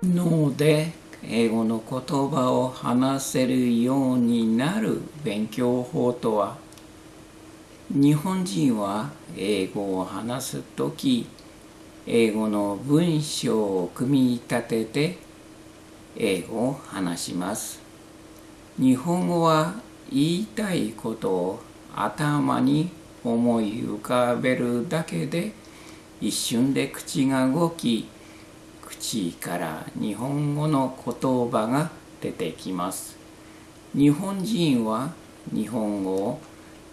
脳で英語の言葉を話せるようになる勉強法とは？日本人は英語を話す時英語の文章を組み立てて英語を話します。日本語は言いたいことを頭に思い浮かべるだけで一瞬で口が動き口から日本語の言葉が出てきます。日本人は日本語を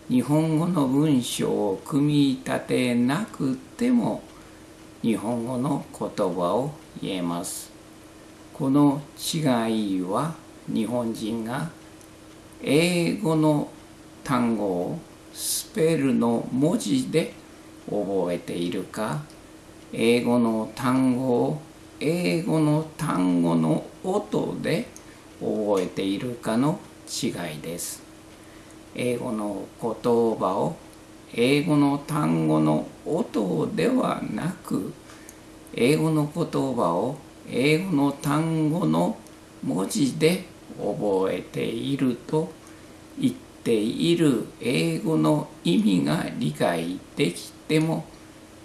日本語の文章を組み立てなくても日本語の言葉を言えます。この違いは日本人が英語の単語をスペルの文字で覚えているか英語の単語を英語の単語の音で覚えているかの違いです。英語の言葉を英語の単語の音ではなく英語の言葉を英語の単語の文字で覚えていると言っている英語の意味が理解できても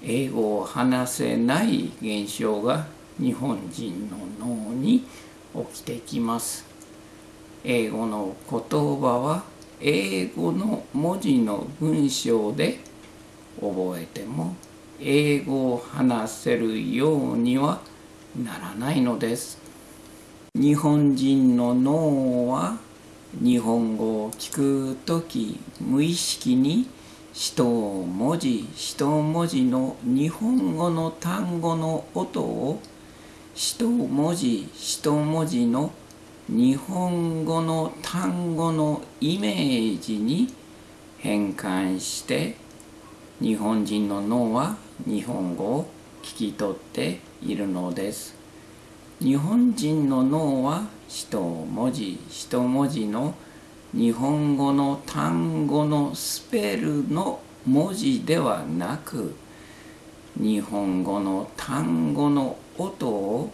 英語を話せない現象が日本人の脳に起きてきます。英語の言葉は英語の文字の文章で覚えても英語を話せるようにはならないのです。日本人の脳は日本語を聞く時無意識に一文字一文字の日本語の単語の音を一文字一文字の日本語の単語のイメージに変換して日本人の脳は日本語を聞き取っているのです。日本人の脳は一文字一文字の日本語の単語のスペルの文字ではなく日本語の単語の音を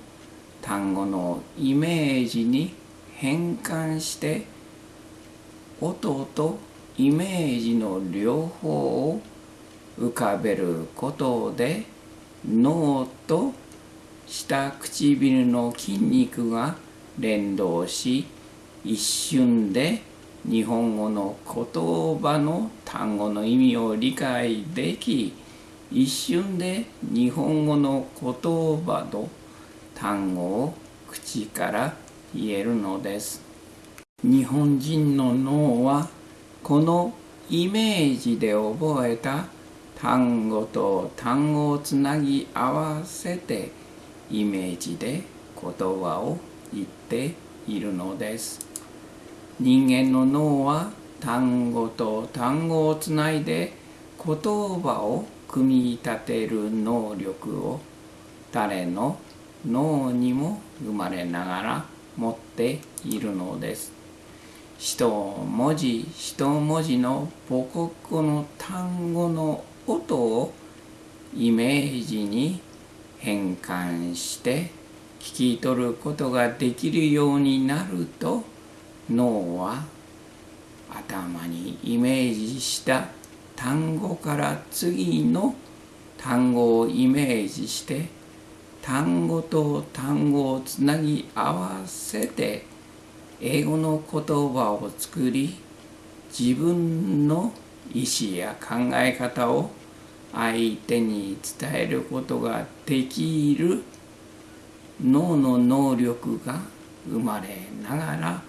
単語のイメージに変換して音とイメージの両方を浮かべることで脳と下唇の筋肉が連動し一瞬で日本語の言葉の単語の意味を理解でき一瞬で日本語の言葉と単語を口から言えるのです。日本人の脳はこのイメージで覚えた単語と単語をつなぎ合わせてイメージで言葉を言っているのです。人間の脳は単語と単語をつないで言葉を組み立てる能力を誰の脳にも生まれながら持っているのです。一文字一文字の母国語の単語の音をイメージに変換して聞き取ることができるようになると脳は頭にイメージした単語から次の単語をイメージして単語と単語をつなぎ合わせて英語の言葉を作り自分の意思や考え方を相手に伝えることができる脳の能力が生まれながら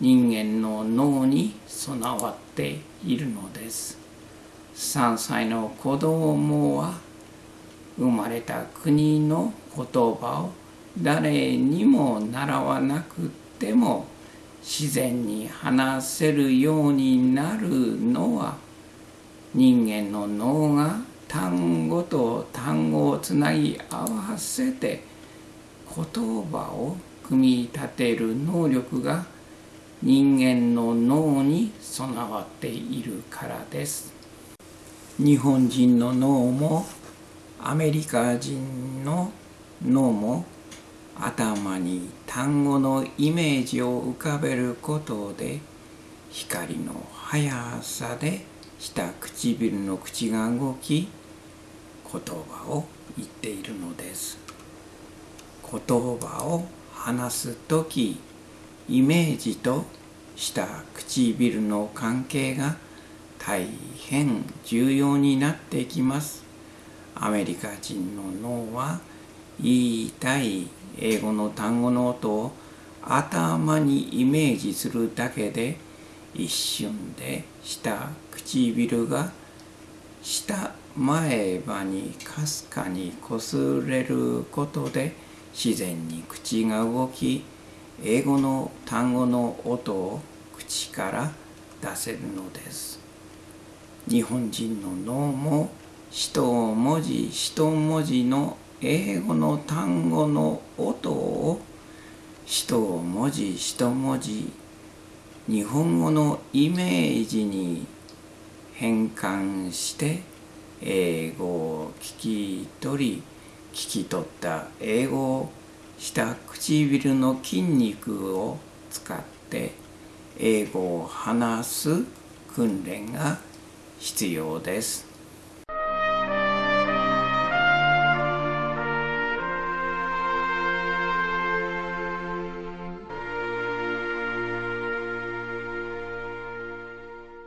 人間の脳に備わっているのです。3歳の子供は生まれた国の言葉を誰にも習わなくても自然に話せるようになるのは人間の脳が単語と単語をつなぎ合わせて言葉を組み立てる能力が人間の脳に備わっているからです。日本人の脳もアメリカ人の脳も頭に単語のイメージを浮かべることで光の速さで下唇の口が動き言葉を言っているのです。言葉を話す時イメージと下唇の関係が大変重要になってきます。アメリカ人の脳は言いたい英語の単語の音を頭にイメージするだけで一瞬で下唇が下前歯にかすかにこすれることで自然に口が動き英語の単語の音を口から出せるのです。日本人の脳も一文字一文字の英語の単語の音を一文字一文字日本語のイメージに変換して英語を聞き取り聞き取った英語を下唇の筋肉を使って英語を話す訓練が必要です。